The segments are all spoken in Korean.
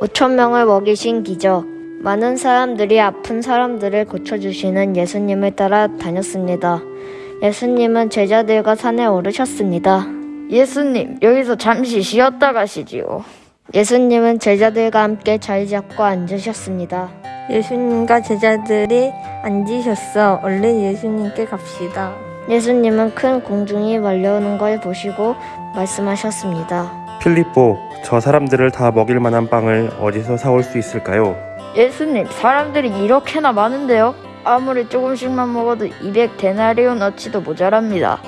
5천 명을 먹이신 기적. 많은 사람들이 아픈 사람들을 고쳐주시는 예수님을 따라 다녔습니다. 예수님은 제자들과 산에 오르셨습니다. 예수님, 여기서 잠시 쉬었다 가시지요. 예수님은 제자들과 함께 자리 잡고 앉으셨습니다. 예수님과 제자들이 앉으셨어. 얼른 예수님께 갑시다. 예수님은 큰 공중이 말려오는 걸 보시고 말씀하셨습니다. 필리포, 저 사람들을 다 먹일 만한 빵을 어디서 사올 수 있을까요? 예수님, 사람들이 이렇게나 많은데요? 아무리 조금씩만 먹어도 200데나리온어치도 모자랍니다.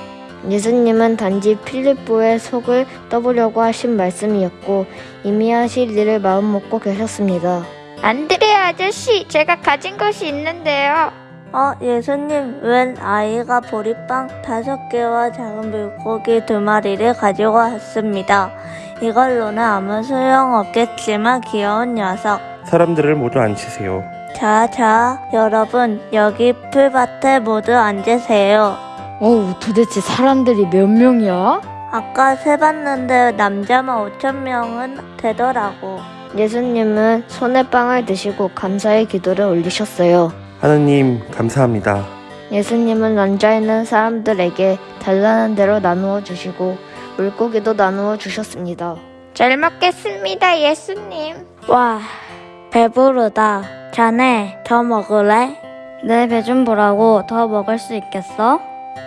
예수님은 단지 필리포의 속을 떠보려고 하신 말씀이었고 이미 하실 일을 마음 먹고 계셨습니다. 안드레 아저씨, 제가 가진 것이 있는데요. 어, 예수님, 웬 아이가 보리빵 다섯 개와 작은 물고기 두 마리를 가지고 왔습니다. 이걸로는 아무 소용 없겠지만 귀여운 녀석. 사람들을 모두 앉히세요. 자, 자, 여러분, 여기 풀밭에 모두 앉으세요. 어우, 도대체 사람들이 몇 명이야? 아까 세봤는데 남자만 5천 명은 되더라고. 예수님은 손에 빵을 드시고 감사의 기도를 올리셨어요. 하느님, 감사합니다. 예수님은 앉아있는 사람들에게 달라는 대로 나누어 주시고 물고기도 나누어 주셨습니다. 잘 먹겠습니다, 예수님. 와, 배부르다. 자네, 더 먹을래? 내 배 좀 보라고 더 먹을 수 있겠어?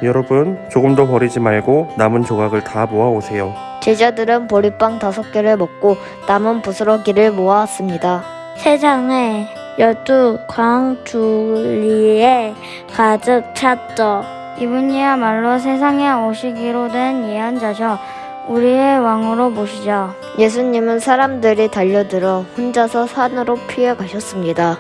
여러분, 조금 더 버리지 말고 남은 조각을 다 모아 오세요. 제자들은 보리빵 다섯 개를 먹고 남은 부스러기를 모았습니다. 세상에 열두 광주리에 가득 찼죠. 이분이야말로 세상에 오시기로 된 예언자셔. 우리의 왕으로 모시자. 예수님은 사람들이 달려들어 혼자서 산으로 피해 가셨습니다.